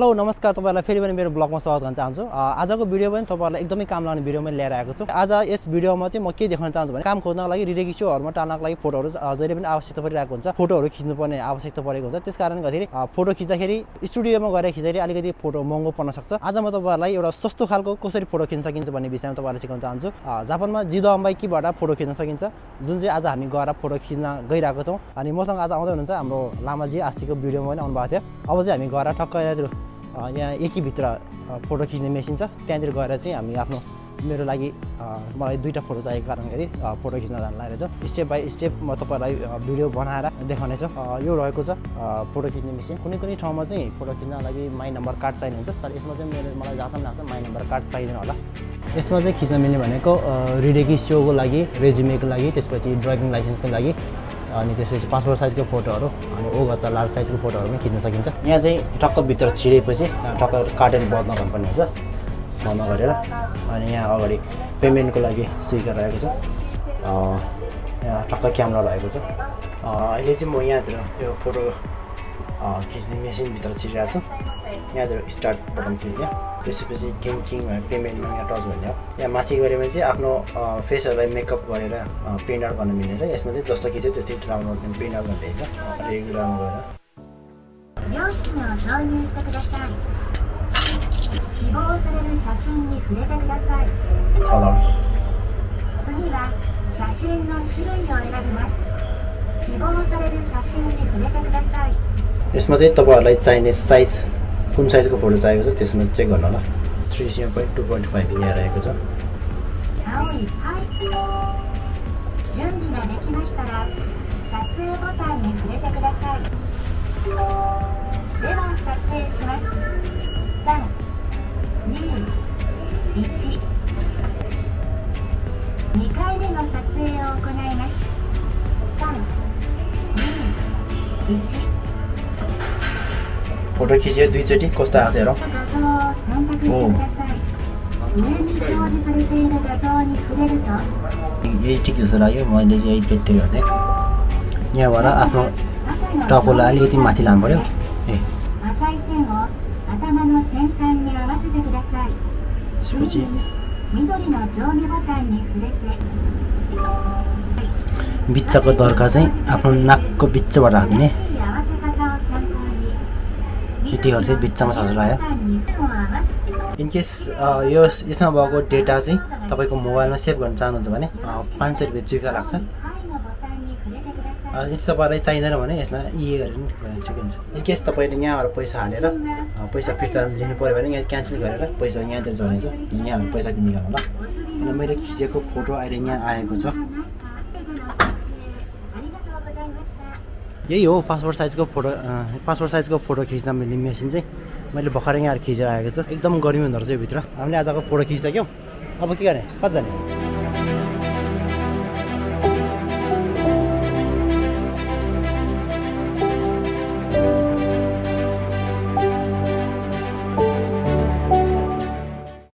Hello नमस्कार तपाईँहरूलाई फेरि पनि मेरो ब्लगमा स्वागत गर्न चाहन्छु। आजको भिडियो पनि तपाईँहरूलाई एकदमै काम लाग्ने भिडियो मैले लिएर आएको छु। आज यस भिडियोमा चाहिँ म के देखाउन चाहन्छु भने काम खोज्नको लागि रिरेकी सोहरूमा टाल्नको लागि फोटोहरू जहिले पनि आवश्यकता परिरहेको हुन्छ फोटोहरू खिच्नुपर्ने आवश्यकता परेको हुन्छ। त्यस कारणले गर्दाखेरि फोटो खिच्दाखेरि स्टुडियोमा गएर खिच्दाखेरि अलिकति फोटो महँगो पर्न सक्छ। आज म तपाईँहरूलाई एउटा सस्तो खालको कसरी फोटो खिच्न सकिन्छ भन्ने विषयमा तपाईँहरूलाई सिकाउन चाहन्छु। जापानमा जिदो अम्बाइकीबाट फोटो खिच्न सकिन्छ जुन चाहिँ आज हामी गएर फोटो खिच्न गइरहेको छौँ। अनि मसँग आज आउँदै हुनुहुन्छ हाम्रो लामाजी अस्तिको भिडियोमा पनि आउनुभएको थियो। अब चाहिँ हामी गएर ठक्क यहाँ एकीभित्र फोटो खिच्ने मेसिन छ। त्यहाँनिर गएर चाहिँ हामी आफ्नो मेरो लागि मलाई दुईवटा फोटो चाहिएको अ, फोटो खिच्न जान लागेको छ। स्टेप बाई स्टेप म तपाईँलाई भिडियो बनाएर देखाउनेछु यो रहेको छ फोटो खिच्ने मेसिन कुनै कुनै ठाउँमा चाहिँ फोटो खिच्न लागि माई नम्बर कार्ड चाहिने हुन्छ। तर यसमा चाहिँ मेरो मलाई जहाँसम्म लाग्छ माई नम्बर कार्ड चाहिँदैन होला। यसमा चाहिँ खिच्न मिल्ने भनेको रिडेकी सोको लागि रेज्युमेको लागि त्यसपछि ड्राइभिङ लाइसेन्सको लागि। अनि त्यसपछि पासपोर्ट साइजको फोटोहरू अनि ओगता लार्ज साइजको फोटोहरू पनि खिच्न सकिन्छ। यहाँ चाहिँ टक्क भित्र छिरेपछि टक्क काटेर बन्द गर्नुपर्ने हुन्छ। बन्द गरेर अनि यहाँ अगाडि पेमेन्टको लागि स्विकर रहेको छ। यहाँ टक्क क्यामेरा रहेको छ। अहिले चाहिँ म यहाँतिर यो फोटो खिच्ने मेसिनभित्र छिरिरहेको छु। यहाँतिर स्टार्ट बटन थिच्ने त्यसपछि गेम किङ पेमेन्टमा यहाँ टच भन्ने यहाँ माथि गऱ्यो भने चाहिँ आफ्नो अ, फेसहरूलाई मेकअप गरेर प्रिन्ट आउट गर्न मिल्नेछ यसमा चाहिँ जस्तो खिच्यो त्यस्तै डाउनलोड प्रिन्ट आउट गर्ने हुन्छ रेगुलरमा गएर 両親を導入してください希望される写真に触れてください कलर 次は写真の種類を選びます希望される写真に触れてください यसमा चाहिँ तपाईँहरूलाई चाहिने साइज कुन साइजको फोटो चाहिएको छ त्यसमा चेक गर्नु होला three CM point two point five यहाँ रहेको छ 青いはい準備ができましたら撮影ボタンに触れてくださいでは撮影します321 2回目の撮影を行います321 फोटो खिच्यो दुईचोटि कस्तो आएको छ हेरौँ। यही ठिकै जस्तो लाग्यो मैले चाहिँ यही त्यति गर्ने यहाँबाट आफ्नो टाउकोलाई अलिकति माथि लानु पऱ्यो। ए। बिच्चाको दर्का चाहिँ आफ्नो नाकको बिचबाट राखिदिने हिटी चाहिँ बिचमा छ भयो इनकेस यो यसमा भएको डेटा चाहिँ तपाईँको मोबाइलमा सेभ गर्न चाहनुहुन्छ भने पाँच सय रुपियाँ चुका लाग्छ। यदि तपाईँलाई चाहिँदैन भने यसलाई इए गरेर पनि सकिन्छ। इनकेस तपाईँले यहाँबाट पैसा हालेर पैसा फिर्ता लिनु पऱ्यो भने यहाँ क्यान्सल गरेर पैसा यहाँतिर झरेछ यहाँहरू पैसा निकाल्नु ल। अनि मैले खिचेको फोटो अहिले यहाँ आएको छ। यही हो पासपोर्ट साइजको फोटो पासपोर्ट साइजको फोटो खिच्न मैले मेसिन चाहिँ मैले भर्खरै यहाँ खिचेर आएको छु। एकदम गर्मी हुँदो रहेछ भित्र। हामीले आजको फोटो खिचिसक्यौँ। अब के गर्ने? कति जाने?